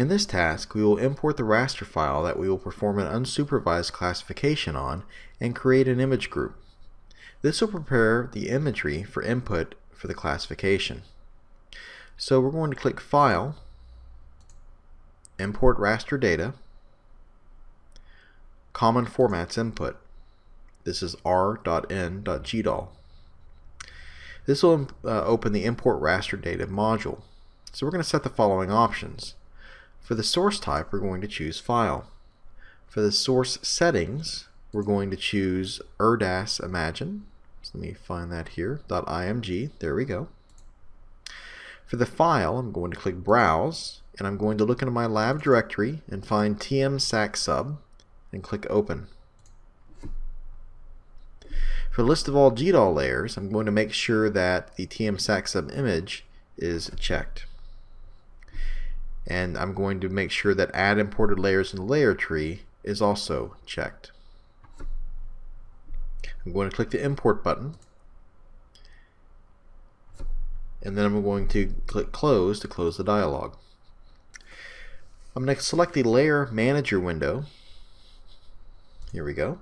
In this task, we will import the raster file that we will perform an unsupervised classification on and create an image group. This will prepare the imagery for input for the classification. So we're going to click File, Import Raster Data, Common Formats Input. This is r.in.gdal. This will uh, open the Import Raster Data module. So we're going to set the following options. For the source type, we're going to choose File. For the source settings, we're going to choose ERDAS Imagine. So let me find that here, .img, there we go. For the file, I'm going to click Browse, and I'm going to look into my lab directory and find tmsacsub, and click Open. For the list of all GDAL layers, I'm going to make sure that the tmsacsub image is checked and I'm going to make sure that add imported layers in the layer tree is also checked. I'm going to click the import button and then I'm going to click close to close the dialog. I'm going to select the layer manager window here we go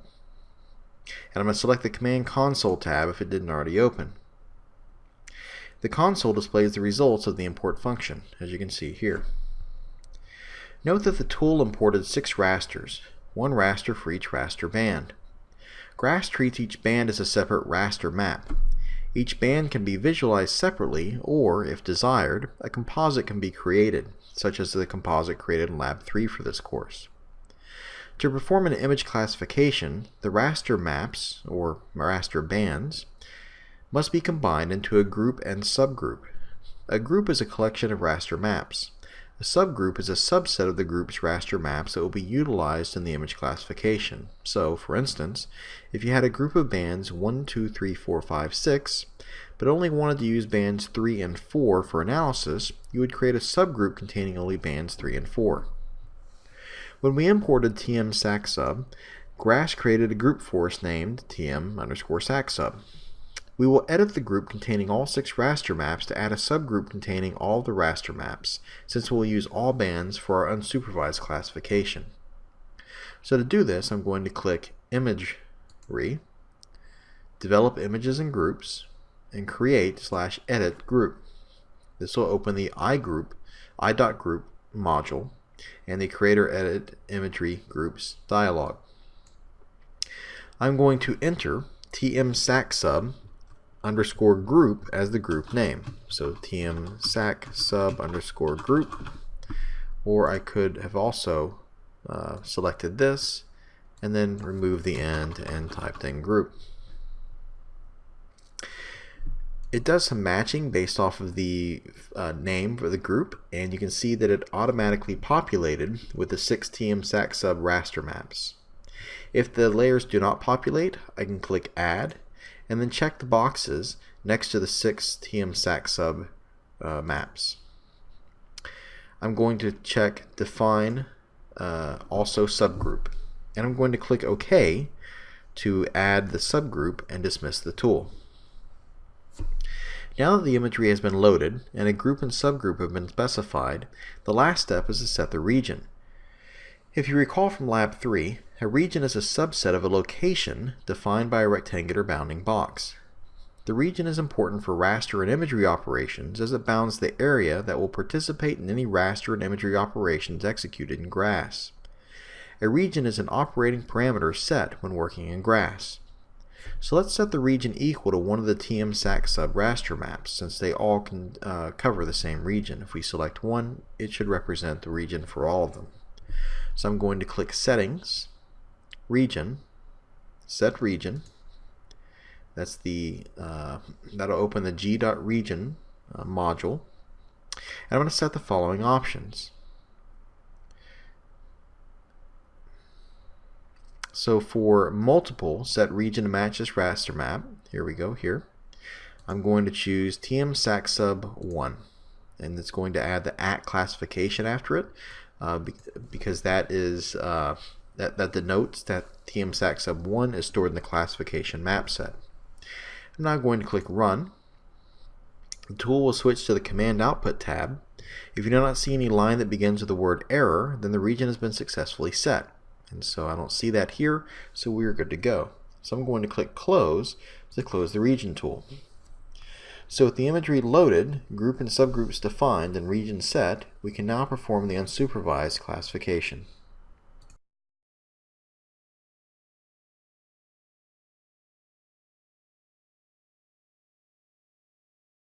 and I'm going to select the command console tab if it didn't already open. The console displays the results of the import function as you can see here. Note that the tool imported six rasters, one raster for each raster band. GRASS treats each band as a separate raster map. Each band can be visualized separately, or, if desired, a composite can be created, such as the composite created in Lab 3 for this course. To perform an image classification, the raster maps, or raster bands, must be combined into a group and subgroup. A group is a collection of raster maps. A subgroup is a subset of the group's raster maps that will be utilized in the image classification. So, for instance, if you had a group of bands 1, 2, 3, 4, 5, 6, but only wanted to use bands 3 and 4 for analysis, you would create a subgroup containing only bands 3 and 4. When we imported tm sub, GRASS created a group for us named tm underscore sacsub. We will edit the group containing all six raster maps to add a subgroup containing all the raster maps, since we'll use all bands for our unsupervised classification. So to do this, I'm going to click Imagery, Develop Images and Groups, and Create slash Edit Group. This will open the iGroup, i.group module, and the Creator Edit Imagery Groups dialog. I'm going to enter tmsacsub underscore group as the group name. So tm sac sub underscore group. Or I could have also uh, selected this and then remove the end and typed in group. It does some matching based off of the uh, name for the group and you can see that it automatically populated with the 6 TM SAC sub raster maps. If the layers do not populate, I can click add and then check the boxes next to the six TM sub uh, maps. I'm going to check define uh, also subgroup and I'm going to click OK to add the subgroup and dismiss the tool. Now that the imagery has been loaded and a group and subgroup have been specified, the last step is to set the region. If you recall from Lab 3, a region is a subset of a location defined by a rectangular bounding box. The region is important for raster and imagery operations as it bounds the area that will participate in any raster and imagery operations executed in GRASS. A region is an operating parameter set when working in GRASS. So let's set the region equal to one of the TM-SAC sub-raster maps since they all can uh, cover the same region. If we select one, it should represent the region for all of them. So I'm going to click Settings, Region, Set Region. That's the uh, that'll open the g.region uh, module. And I'm going to set the following options. So for multiple set region to match this raster map, here we go here, I'm going to choose TM SAC sub 1 and it's going to add the at classification after it uh, because that is uh, that, that denotes that TMSAC sub 1 is stored in the classification map set. I'm now going to click Run. The tool will switch to the Command Output tab, If you do not see any line that begins with the word error, then the region has been successfully set. And so I don't see that here, so we're good to go. So I'm going to click Close to close the region tool. So with the imagery loaded, group and subgroups defined, and region set, we can now perform the unsupervised classification.